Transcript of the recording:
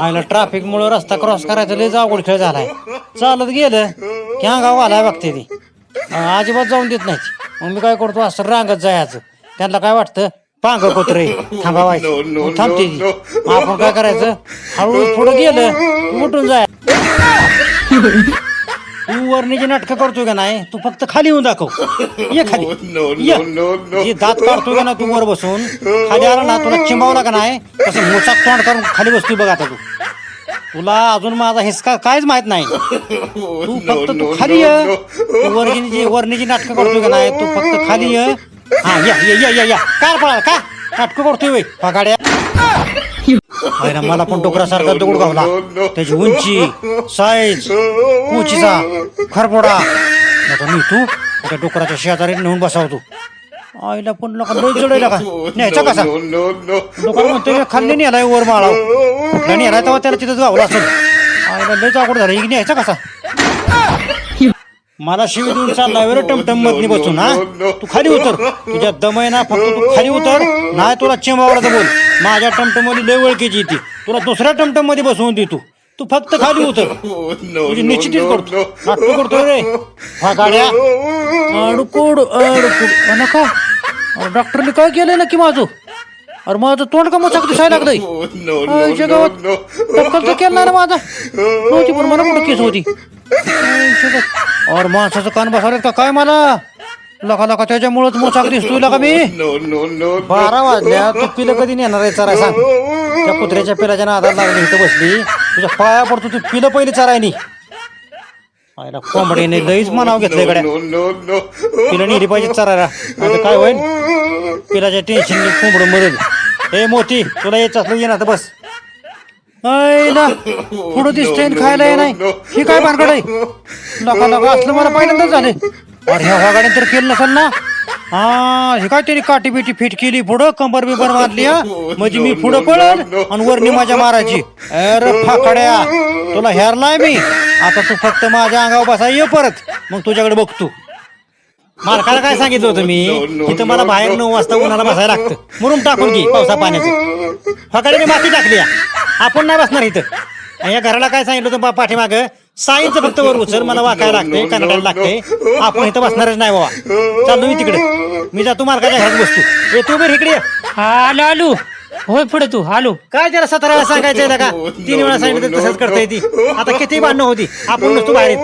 आईला ट्रॅफिक मुळे रस्ता क्रॉस करायचा लय अवघड खेळ झालाय. चालत गेलं की गाव आलाय बघते ती. अजिबात जाऊन देत नाही मग मी काय करतो असं रांगत जायचं. त्यांना काय वाटतं? पांग कोत्रे. थांबावायचं थांबते ती. आपण काय करायचं? हळूहळू पुढे गेलं उठून जाय. तू वरणीची नाटकं करतोय का नाही? तू फक्त खाली येऊन दाखव. ये खाली. ये. जे दात काढतोय का ना तू वर बसून? खाली आला ना तुला चिंबावला का नाही? तसं मोचाक तोंड करून खाली बसतोय बघ आता तू. तुला अजून माझा हिसका काहीच माहीत नाही. तू फक्त तू खाली ये. तू वर्गीची वरणीची नाटकं करतोय का नाही तू फक्त खाली ये. हा या या या या या. काय पळाल का नाटकं करतोय वय पगाड्या. ना मला पण डोकरासारखा दगड गावला. त्याची उंची साईज उंचीचा खरपोडा आता मी तू त्या डोकराच्या शेजारी नेऊन बसावतो. आईला पण लोक लय का? न्यायचा कसा? डोकर म्हणतो खाल्ली नेलाय वर माळा. कुठला नेलाय तेव्हा त्याला तिथं गावला असेल. आईला लयच अवघड झालं. न्यायचा कसा? मला शिवी देऊन चालला वेळ टमटम मधनी बसून हा? तू खाली उतर. तुझ्या दमय ना फक्त तू खाली उतर. नाही तुला चिंबावला बोल. माझ्या टमटममध्ये लय ओळखीची ती. तुला दुसऱ्या टमटममध्ये बसवून दे तू. तू फक्त खाली उतर. तुझी निश्चितीच करतो. नाटक करतोय रे. हा गाड्या. अडकुड अडकुड. नका. अरे डॉक्टरने काय केलंय नक्की माझं? अरे माझं तोंड का मोचाक दिसायला लागलंय? आईच्या गावात टक्कल तर केलं ना माझा. नव्हती पण मला कुठं केस होती? आईच्या गावात. अरे माणसाचं कान बसवलेत का काय मला? लका लका त्याच्यामुळेच मोचाक दिसतोय लका मी? बारा वाजल्या तू पिलं कधी नेणार आहे चराय सांग त्या कुत्र्याच्या पिलाच्या नादाला लागली इथं बसली. तुझ्या पाया पडतो तू पिलं पहिली चरायनी आयला कोंबडीने लईच मनाव घेतलंय गड्या. पिलं नेली पाहिजे चरायला. आता काय होईल? पिलाच्या टेन्शन कोंबड मरेल. ए मोती तुला यायचं असलं ये ना तर बस. ना पुढं दिसतंय आणि खायला ये नाही. ही काय भानगड आहे? लका लका असलं मला पहिल्यांदाच झाले अरे ह्या वागाड्याने तर केलं नसेल ना? हा हे काय तरी काठी बिटी फिट केली पुढं? कंबर बिबर मारली हा? म्हणजे मी पुढं पळल आणि वरणी माझ्या मारायची. अरे फाकड्या तुला हेरलाय मी. आता तू फक्त माझ्या अंगावर बसा ये परत. मग तुझ्याकडे बघतो. मालकाला काय सांगितलं होतं मी? इथं मला बाहेर नऊ वाजता उन्हाला बसायला लागतं. मुरुम टाकून घे पावसा पाण्याचं. फकडे मी माती टाकली या. आपण नाही बसणार इथं. या घराला काय सांगितलं होतं पाठीमागं पाठीमाग? साईंचं फक्त वर उचल मला वाकायला लागते कन्नडाला लागते आपण इथं बसणारच नाही बाबा. चाललो मी तिकडे. मी जातो मालकाच्या घरात बसतो ए तू बरं इकडे ये. आलो आलो. होय पुढे तू. आलो. काय त्याला सतरा वेळा सांगायचंय का तीन वेळा सांगितलं तसंच करता येते. आता किती भांडणं होती? आपण नसतो बाहेर येत.